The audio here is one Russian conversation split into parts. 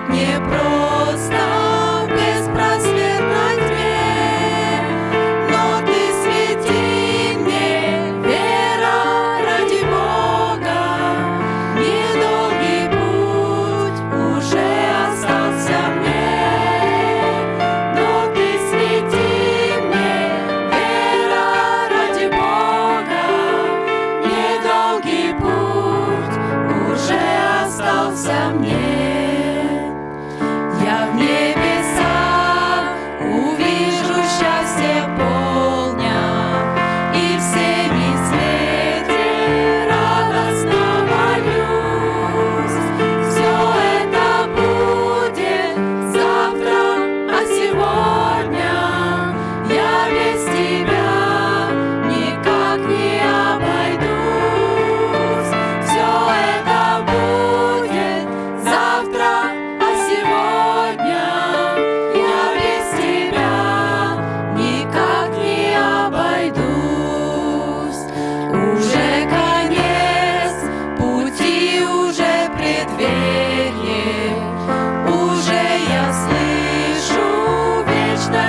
жить непросто в беспросветной но ты свети мне, вера ради Бога. Недолгий путь уже остался мне, но ты свети мне, вера ради Бога. Недолгий путь уже остался мне.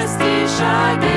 счастье шаги.